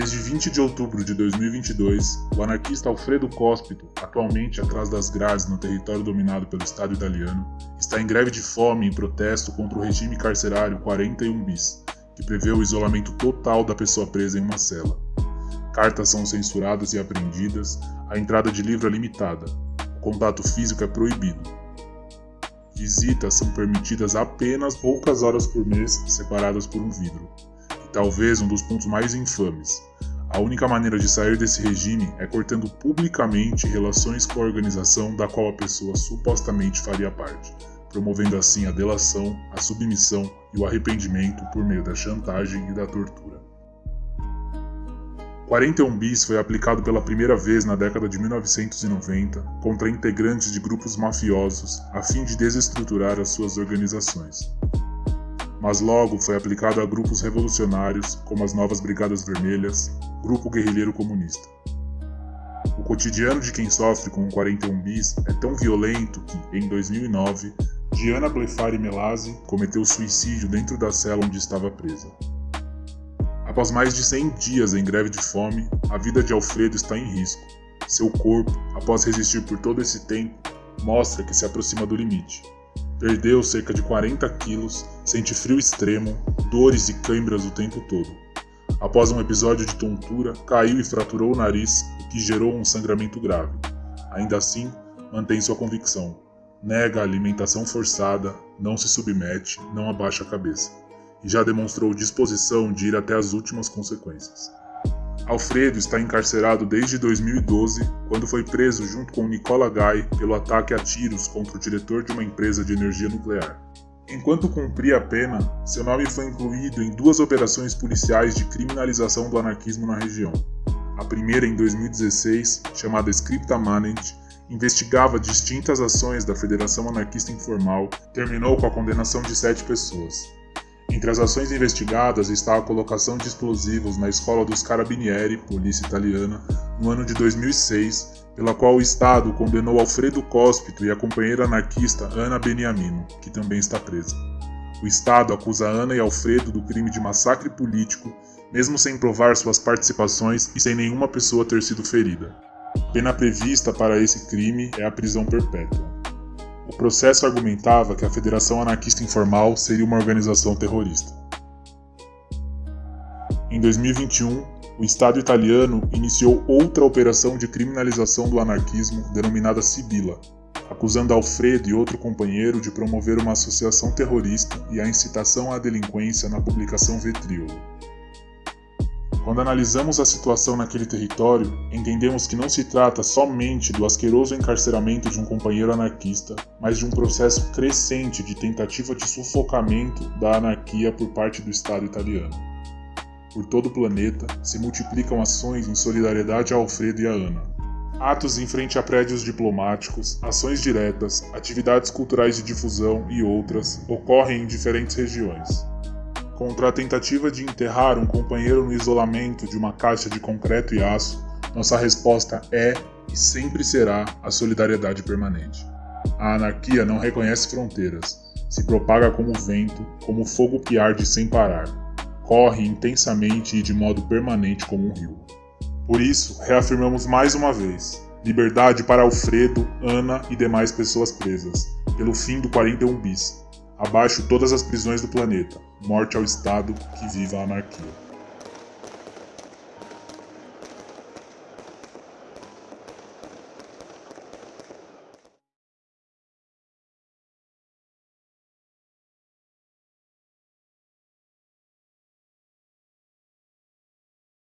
Desde 20 de outubro de 2022, o anarquista Alfredo Cospito, atualmente atrás das grades no território dominado pelo Estado italiano, está em greve de fome em protesto contra o regime carcerário 41 bis, que prevê o isolamento total da pessoa presa em uma cela. Cartas são censuradas e apreendidas, a entrada de livro é limitada, o contato físico é proibido. Visitas são permitidas apenas poucas horas por mês, separadas por um vidro talvez um dos pontos mais infames. A única maneira de sair desse regime é cortando publicamente relações com a organização da qual a pessoa supostamente faria parte, promovendo assim a delação, a submissão e o arrependimento por meio da chantagem e da tortura. 41 bis foi aplicado pela primeira vez na década de 1990 contra integrantes de grupos mafiosos a fim de desestruturar as suas organizações mas logo foi aplicado a grupos revolucionários como as Novas Brigadas Vermelhas, Grupo Guerrilheiro Comunista. O cotidiano de quem sofre com o 41 bis é tão violento que, em 2009, Diana Blefari Melazzi cometeu suicídio dentro da cela onde estava presa. Após mais de 100 dias em greve de fome, a vida de Alfredo está em risco. Seu corpo, após resistir por todo esse tempo, mostra que se aproxima do limite. Perdeu cerca de 40 quilos, sente frio extremo, dores e câimbras o tempo todo. Após um episódio de tontura, caiu e fraturou o nariz, o que gerou um sangramento grave. Ainda assim, mantém sua convicção. Nega a alimentação forçada, não se submete, não abaixa a cabeça. E já demonstrou disposição de ir até as últimas consequências. Alfredo está encarcerado desde 2012, quando foi preso junto com Nicola Gai pelo ataque a tiros contra o diretor de uma empresa de energia nuclear. Enquanto cumpria a pena, seu nome foi incluído em duas operações policiais de criminalização do anarquismo na região. A primeira, em 2016, chamada Scripta Manent, investigava distintas ações da Federação Anarquista Informal, terminou com a condenação de sete pessoas. Entre as ações investigadas está a colocação de explosivos na escola dos Carabinieri, polícia italiana, no ano de 2006, pela qual o Estado condenou Alfredo Cospito e a companheira anarquista Ana Beniamino, que também está presa. O Estado acusa Ana e Alfredo do crime de massacre político, mesmo sem provar suas participações e sem nenhuma pessoa ter sido ferida. Pena prevista para esse crime é a prisão perpétua. Processo argumentava que a Federação Anarquista Informal seria uma organização terrorista. Em 2021, o Estado italiano iniciou outra operação de criminalização do anarquismo denominada Sibila, acusando Alfredo e outro companheiro de promover uma associação terrorista e a incitação à delinquência na publicação Vetríolo. Quando analisamos a situação naquele território, entendemos que não se trata somente do asqueroso encarceramento de um companheiro anarquista, mas de um processo crescente de tentativa de sufocamento da anarquia por parte do Estado italiano. Por todo o planeta, se multiplicam ações em solidariedade a Alfredo e a Ana. Atos em frente a prédios diplomáticos, ações diretas, atividades culturais de difusão e outras ocorrem em diferentes regiões contra a tentativa de enterrar um companheiro no isolamento de uma caixa de concreto e aço, nossa resposta é e sempre será a solidariedade permanente. A anarquia não reconhece fronteiras, se propaga como vento, como fogo que arde sem parar, corre intensamente e de modo permanente como um rio. Por isso, reafirmamos mais uma vez: liberdade para Alfredo, Ana e demais pessoas presas, pelo fim do 41 bis, Abaixo todas as prisões do planeta. Morte ao Estado, que viva a anarquia.